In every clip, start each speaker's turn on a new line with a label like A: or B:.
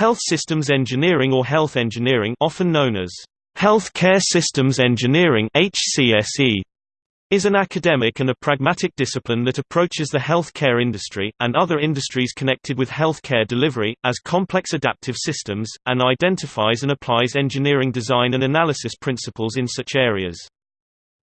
A: Health systems engineering or health engineering often known as healthcare systems engineering HCSE is an academic and a pragmatic discipline that approaches the healthcare industry, and other industries connected with healthcare delivery, as complex adaptive systems, and identifies and applies engineering design and analysis principles in such areas.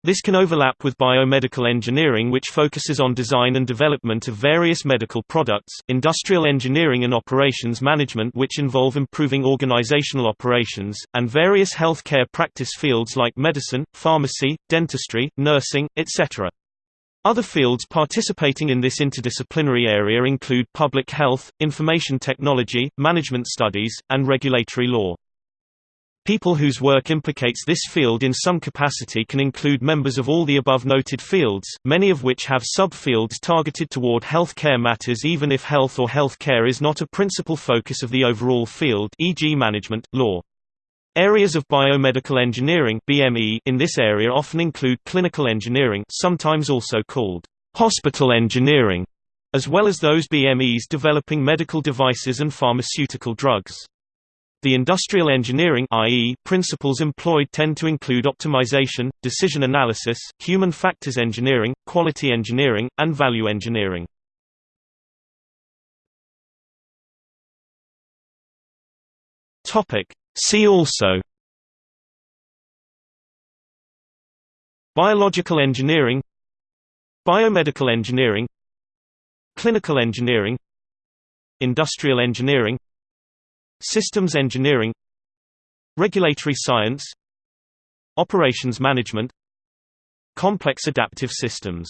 A: This can overlap with biomedical engineering which focuses on design and development of various medical products, industrial engineering and operations management which involve improving organizational operations, and various healthcare practice fields like medicine, pharmacy, dentistry, nursing, etc. Other fields participating in this interdisciplinary area include public health, information technology, management studies, and regulatory law. People whose work implicates this field in some capacity can include members of all the above noted fields, many of which have sub-fields targeted toward health care matters even if health or health care is not a principal focus of the overall field e.g. management, law. Areas of biomedical engineering BME in this area often include clinical engineering sometimes also called hospital engineering, as well as those BMEs developing medical devices and pharmaceutical drugs. The industrial engineering i.e., principles employed tend to include optimization, decision analysis, human factors engineering, quality engineering, and value engineering. Topic: See also Biological engineering Biomedical engineering Clinical engineering Industrial engineering Systems engineering Regulatory science Operations management Complex adaptive systems